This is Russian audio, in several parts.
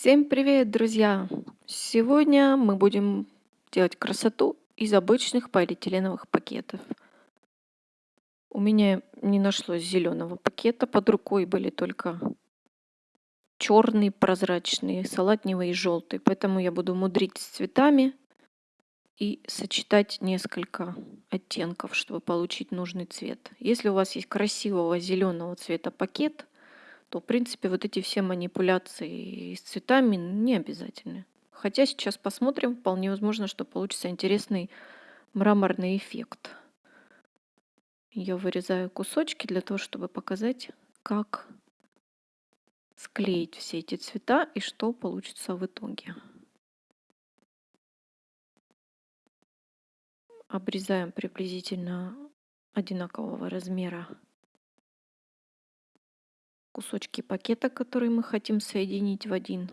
Всем привет, друзья! Сегодня мы будем делать красоту из обычных полиэтиленовых пакетов. У меня не нашлось зеленого пакета, под рукой были только черный, прозрачный, салатневый и желтый. Поэтому я буду мудрить с цветами и сочетать несколько оттенков, чтобы получить нужный цвет. Если у вас есть красивого зеленого цвета пакет, то, в принципе, вот эти все манипуляции с цветами не обязательны. Хотя сейчас посмотрим, вполне возможно, что получится интересный мраморный эффект. Я вырезаю кусочки для того, чтобы показать, как склеить все эти цвета и что получится в итоге. Обрезаем приблизительно одинакового размера кусочки пакета, которые мы хотим соединить в один.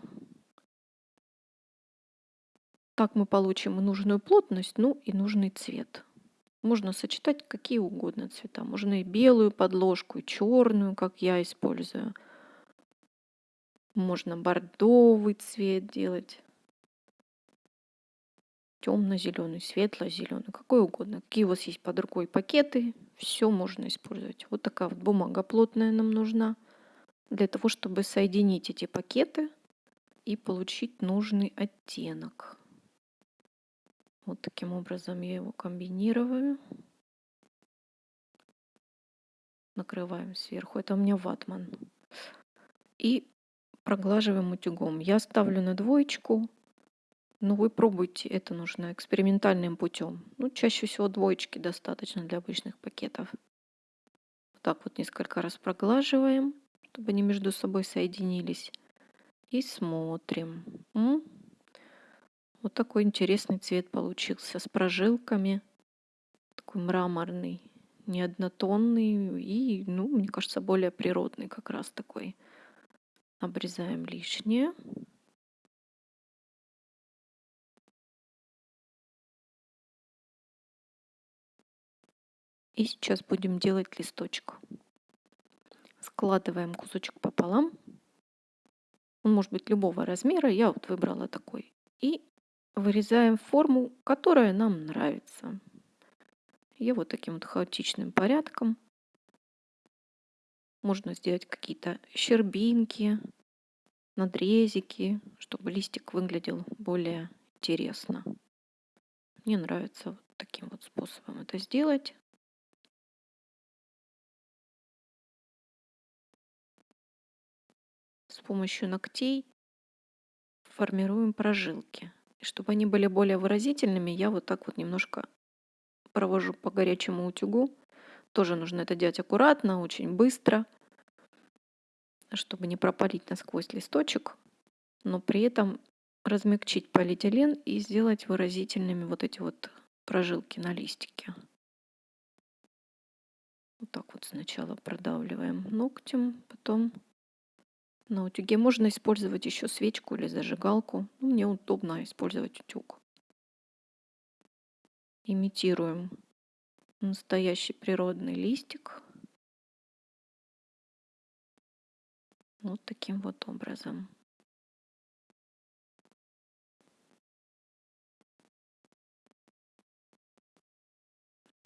Так мы получим нужную плотность, ну и нужный цвет. Можно сочетать какие угодно цвета. Можно и белую подложку, и черную, как я использую. Можно бордовый цвет делать. Темно-зеленый, светло-зеленый, какой угодно. Какие у вас есть под рукой пакеты, все можно использовать. Вот такая вот бумага плотная нам нужна для того, чтобы соединить эти пакеты и получить нужный оттенок. Вот таким образом я его комбинирую. Накрываем сверху. Это у меня ватман. И проглаживаем утюгом. Я ставлю на двоечку. Но вы пробуйте, это нужно экспериментальным путем. Ну, чаще всего двоечки достаточно для обычных пакетов. Вот так вот несколько раз проглаживаем чтобы они между собой соединились. И смотрим. М? Вот такой интересный цвет получился с прожилками. Такой мраморный, не однотонный и, ну, мне кажется, более природный как раз такой. Обрезаем лишнее. И сейчас будем делать листочек складываем кусочек пополам. Он может быть любого размера, я вот выбрала такой. И вырезаем форму, которая нам нравится. Я вот таким вот хаотичным порядком. Можно сделать какие-то щербинки, надрезики, чтобы листик выглядел более интересно. Мне нравится вот таким вот способом это сделать. Помощью ногтей формируем прожилки. И чтобы они были более выразительными, я вот так вот немножко провожу по горячему утюгу. Тоже нужно это делать аккуратно, очень быстро, чтобы не пропалить насквозь листочек, но при этом размягчить полиэтилен и сделать выразительными вот эти вот прожилки на листике. Вот так вот сначала продавливаем ногтем, потом на утюге можно использовать еще свечку или зажигалку. Ну, мне удобно использовать утюг. Имитируем настоящий природный листик. Вот таким вот образом.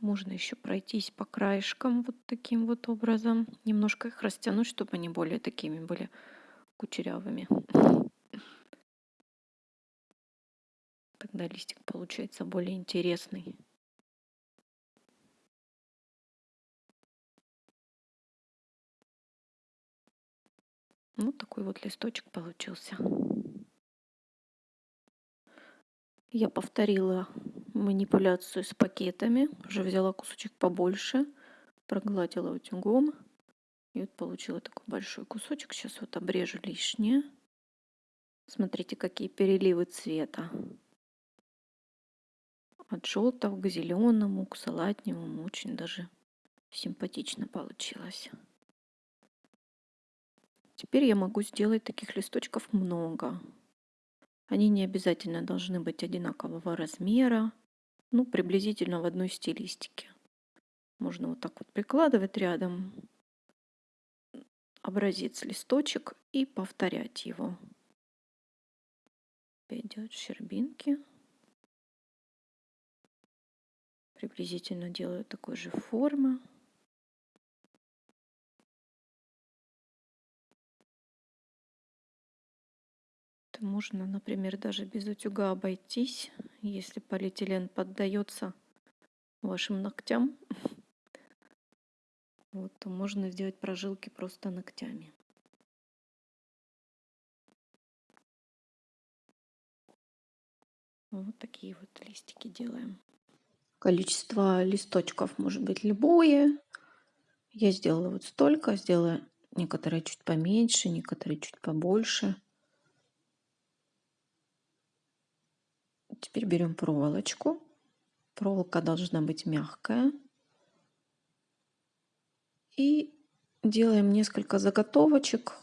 Можно еще пройтись по краешкам вот таким вот образом. Немножко их растянуть, чтобы они более такими были кучерявыми. Тогда листик получается более интересный. Вот такой вот листочек получился. Я повторила манипуляцию с пакетами. Уже взяла кусочек побольше, прогладила утюгом. И вот получила такой большой кусочек. Сейчас вот обрежу лишнее. Смотрите, какие переливы цвета. От желтого к зеленому, к салатневому. Очень даже симпатично получилось. Теперь я могу сделать таких листочков много. Они не обязательно должны быть одинакового размера ну, приблизительно в одной стилистике. Можно вот так вот прикладывать рядом образец листочек и повторять его. делать щербинки. Приблизительно делаю такой же формы. Можно, например, даже без утюга обойтись, если полиэтилен поддается вашим ногтям. Вот, то можно сделать прожилки просто ногтями. Вот такие вот листики делаем. Количество листочков может быть любое. Я сделала вот столько, сделала некоторые чуть поменьше, некоторые чуть побольше. Теперь берем проволочку. Проволока должна быть мягкая. И делаем несколько заготовочек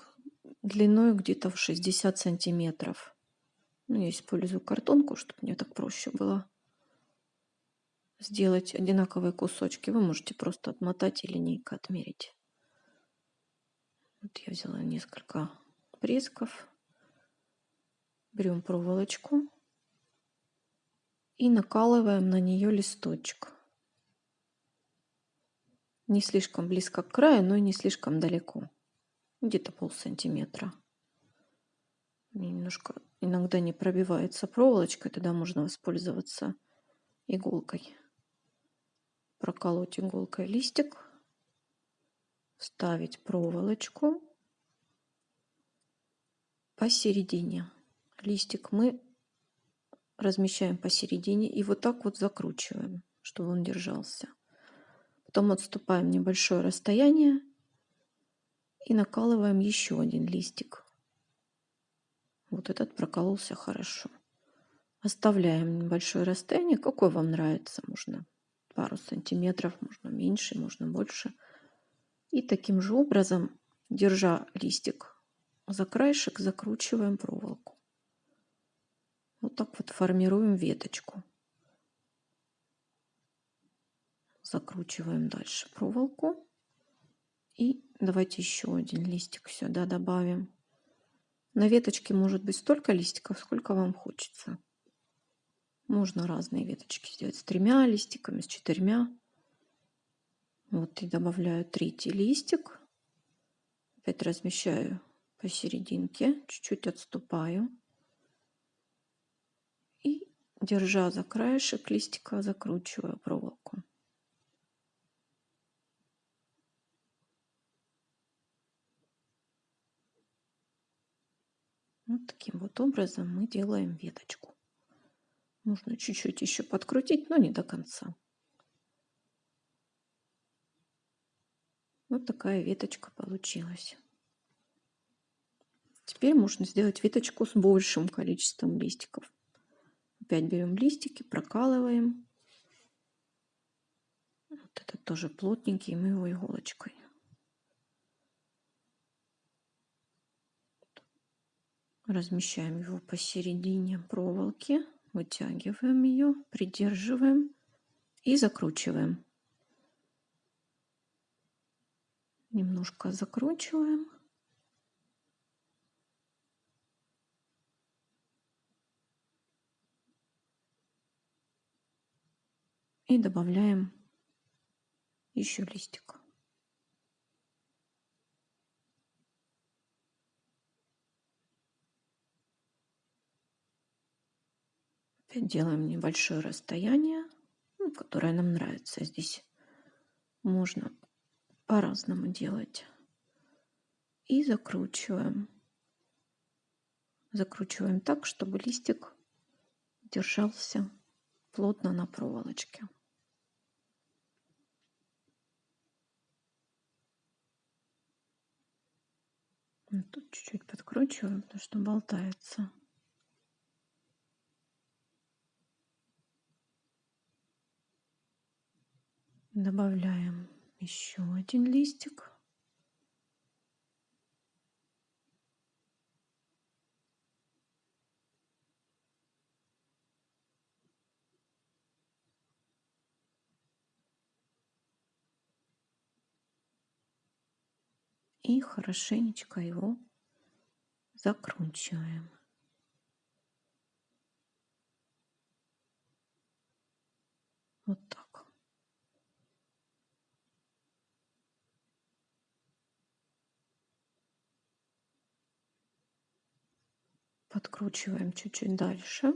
длиной где-то в 60 сантиметров. Ну, я использую картонку, чтобы мне так проще было сделать одинаковые кусочки. Вы можете просто отмотать и линейкой отмерить. Вот я взяла несколько пресков. Берем проволочку и накалываем на нее листочек. Не слишком близко к краю, но и не слишком далеко. Где-то пол сантиметра. Немножко иногда не пробивается проволочка, тогда можно воспользоваться иголкой. Проколоть иголкой листик, вставить проволочку посередине. Листик мы размещаем посередине и вот так вот закручиваем, чтобы он держался. Потом отступаем небольшое расстояние и накалываем еще один листик. Вот этот прокололся хорошо. Оставляем небольшое расстояние, какое вам нравится. Можно пару сантиметров, можно меньше, можно больше. И таким же образом, держа листик за краешек, закручиваем проволоку. Вот так вот формируем веточку. Закручиваем дальше проволоку. И давайте еще один листик сюда добавим. На веточке может быть столько листиков, сколько вам хочется. Можно разные веточки сделать с тремя листиками, с четырьмя. Вот и добавляю третий листик. Опять размещаю посерединке, чуть-чуть отступаю. Держа за краешек листика, закручиваю проволоку. Вот таким вот образом мы делаем веточку. Можно чуть-чуть еще подкрутить, но не до конца. Вот такая веточка получилась. Теперь можно сделать веточку с большим количеством листиков. Опять берем листики, прокалываем. Вот этот тоже плотненький, мы его иголочкой. Размещаем его посередине проволоки, вытягиваем ее, придерживаем и закручиваем. Немножко закручиваем. И добавляем еще листик. Опять делаем небольшое расстояние, ну, которое нам нравится. Здесь можно по-разному делать. И закручиваем. Закручиваем так, чтобы листик держался плотно на проволочке. Тут чуть-чуть подкручиваем, потому что болтается. Добавляем еще один листик. и хорошенечко его закручиваем. Вот так. Подкручиваем чуть-чуть дальше.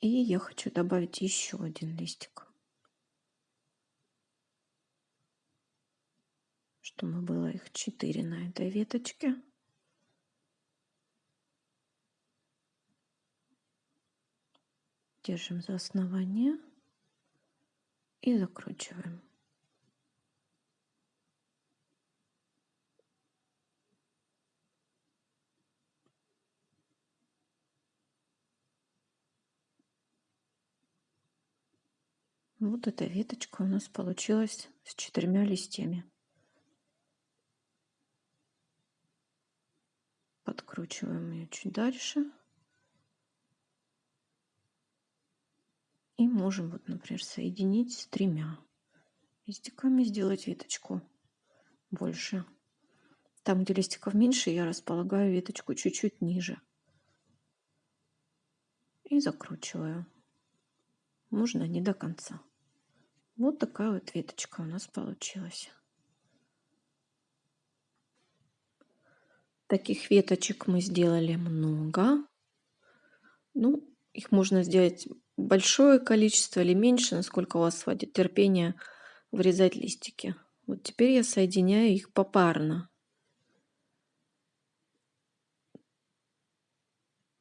И я хочу добавить еще один листик. Чтобы было их 4 на этой веточке. Держим за основание и закручиваем. Вот эта веточка у нас получилась с четырьмя листьями. Подкручиваем ее чуть дальше. И можем, вот, например, соединить с тремя листиками, сделать веточку больше. Там, где листиков меньше, я располагаю веточку чуть-чуть ниже. И закручиваю. Можно не до конца. Вот такая вот веточка у нас получилась. Таких веточек мы сделали много. Ну, их можно сделать большое количество или меньше, насколько у вас хватит терпения вырезать листики. Вот теперь я соединяю их попарно.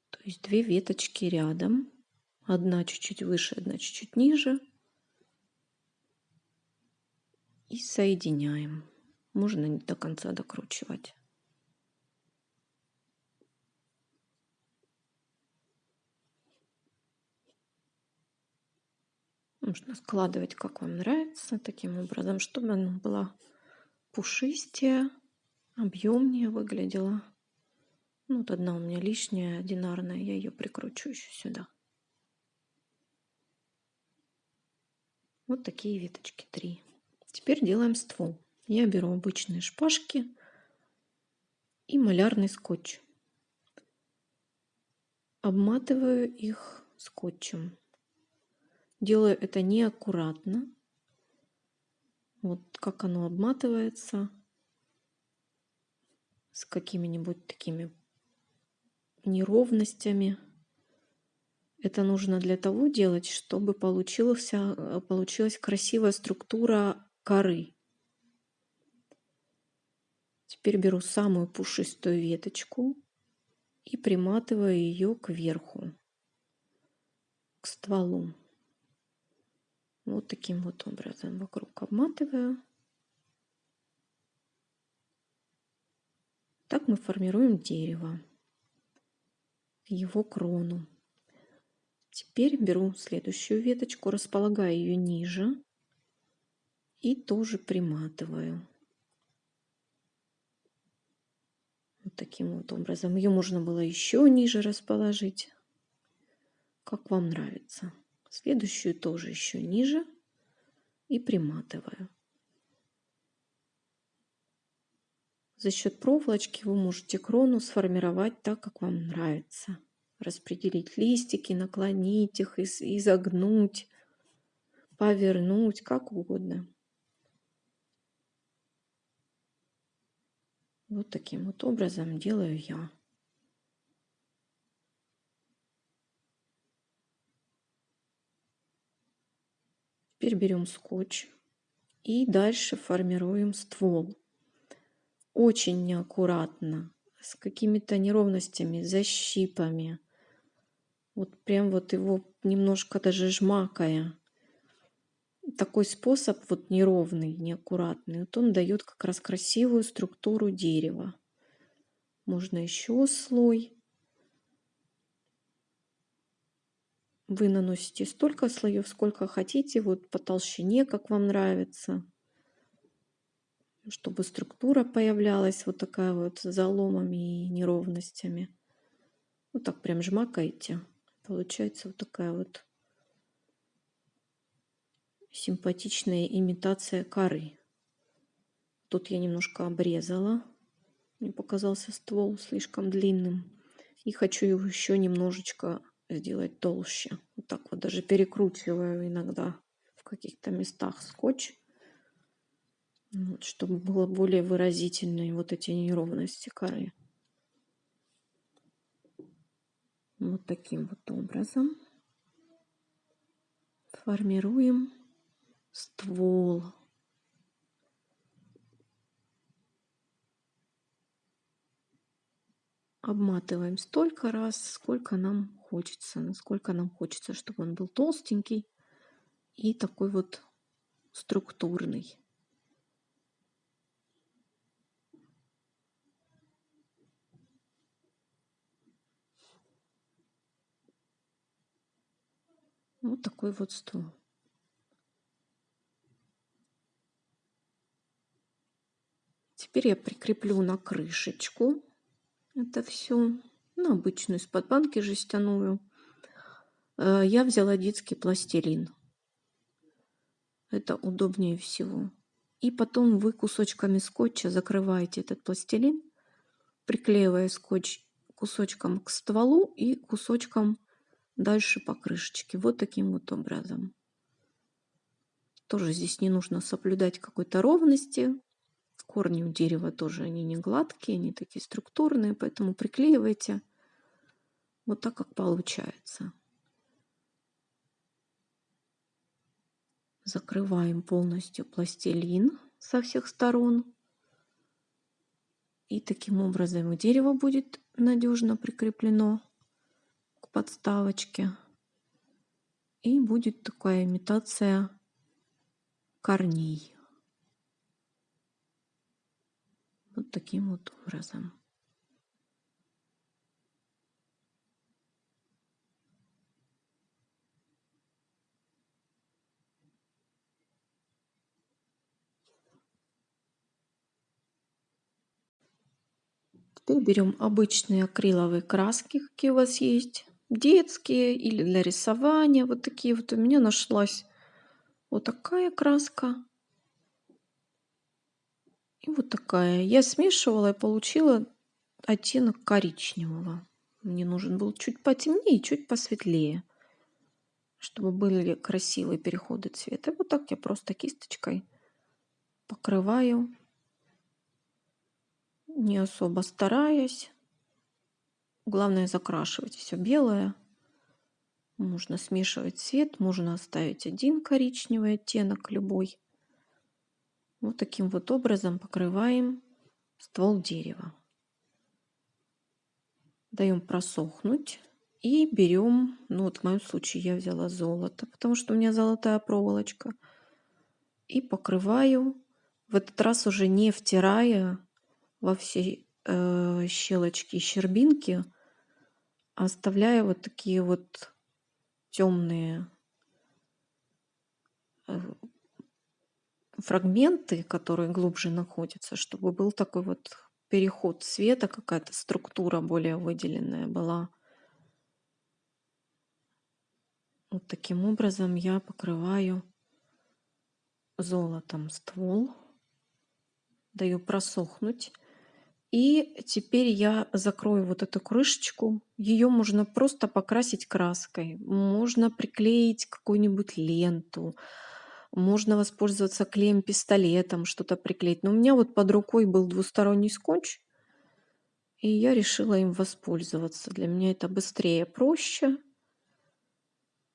То есть две веточки рядом. Одна чуть-чуть выше, одна чуть-чуть ниже. И соединяем. Можно не до конца докручивать. Можно складывать, как вам нравится, таким образом, чтобы она была пушистее, объемнее выглядела. Ну, вот одна у меня лишняя, одинарная, я ее прикручу еще сюда. Вот такие веточки, три. Теперь делаем ствол. Я беру обычные шпажки и малярный скотч. Обматываю их скотчем. Делаю это неаккуратно. Вот как оно обматывается. С какими-нибудь такими неровностями. Это нужно для того делать, чтобы получилась, получилась красивая структура коры. Теперь беру самую пушистую веточку и приматываю ее к верху, к стволу. Вот таким вот образом вокруг обматываю. Так мы формируем дерево, его крону. Теперь беру следующую веточку, располагаю ее ниже и тоже приматываю. Вот таким вот образом. Ее можно было еще ниже расположить, как вам нравится. Следующую тоже еще ниже и приматываю. За счет проволочки вы можете крону сформировать так, как вам нравится. Распределить листики, наклонить их, изогнуть, повернуть, как угодно. Вот таким вот образом делаю я. Теперь берем скотч и дальше формируем ствол. Очень неаккуратно, с какими-то неровностями, защипами. Вот прям вот его немножко даже жмакая такой способ вот неровный, неаккуратный, вот он дает как раз красивую структуру дерева. Можно еще слой. Вы наносите столько слоев, сколько хотите, вот по толщине, как вам нравится, чтобы структура появлялась вот такая вот с заломами и неровностями. Вот так прям жмакаете. Получается вот такая вот симпатичная имитация коры. Тут я немножко обрезала. Мне показался ствол слишком длинным. И хочу его еще немножечко сделать толще. Вот так вот даже перекручиваю иногда в каких-то местах скотч, вот, чтобы было более выразительные вот эти неровности коры. Вот таким вот образом формируем ствол. Обматываем столько раз, сколько нам хочется, насколько нам хочется, чтобы он был толстенький и такой вот структурный. Вот такой вот ствол. Теперь я прикреплю на крышечку это все. Ну, обычную из-под банки жестяную. Э, я взяла детский пластилин. Это удобнее всего. И потом вы кусочками скотча закрываете этот пластилин, приклеивая скотч кусочком к стволу и кусочком дальше по крышечке. Вот таким вот образом. Тоже здесь не нужно соблюдать какой-то ровности. Корни у дерева тоже, они не гладкие, они такие структурные, поэтому приклеивайте вот так, как получается. Закрываем полностью пластилин со всех сторон. И таким образом дерево будет надежно прикреплено к подставочке. И будет такая имитация корней. Вот таким вот образом. Теперь берем обычные акриловые краски, какие у вас есть. Детские или для рисования. Вот такие вот у меня нашлась вот такая краска. И вот такая. Я смешивала и получила оттенок коричневого. Мне нужен был чуть потемнее чуть посветлее, чтобы были красивые переходы цвета. Вот так я просто кисточкой покрываю не особо стараясь. Главное закрашивать все белое. Можно смешивать цвет, можно оставить один коричневый оттенок, любой. Вот таким вот образом покрываем ствол дерева. Даем просохнуть и берем, ну вот в моем случае я взяла золото, потому что у меня золотая проволочка. И покрываю, в этот раз уже не втирая во все э, щелочки и щербинки, оставляя вот такие вот темные э, фрагменты, которые глубже находятся, чтобы был такой вот переход цвета, какая-то структура более выделенная была. Вот таким образом я покрываю золотом ствол, даю просохнуть. И теперь я закрою вот эту крышечку. Ее можно просто покрасить краской. Можно приклеить какую-нибудь ленту. Можно воспользоваться клеем-пистолетом, что-то приклеить. Но у меня вот под рукой был двусторонний скотч. И я решила им воспользоваться. Для меня это быстрее, проще.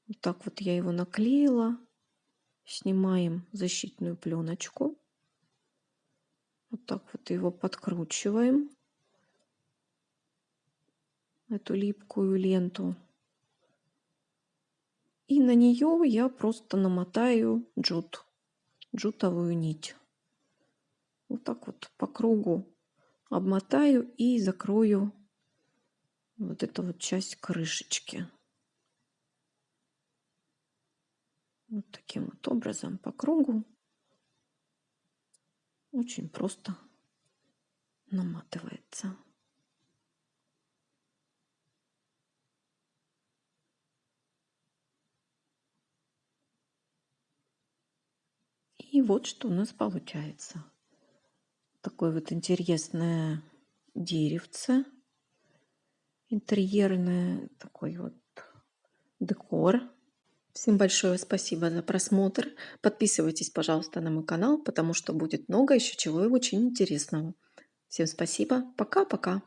Вот так вот я его наклеила. Снимаем защитную пленочку. Вот так вот его подкручиваем. Эту липкую ленту. И на нее я просто намотаю джут, джутовую нить. Вот так вот по кругу обмотаю и закрою вот эту вот часть крышечки. Вот таким вот образом по кругу очень просто наматывается. И вот что у нас получается. Такое вот интересное деревце. Интерьерное. Такой вот декор. Всем большое спасибо за просмотр. Подписывайтесь, пожалуйста, на мой канал, потому что будет много еще чего очень интересного. Всем спасибо. Пока-пока.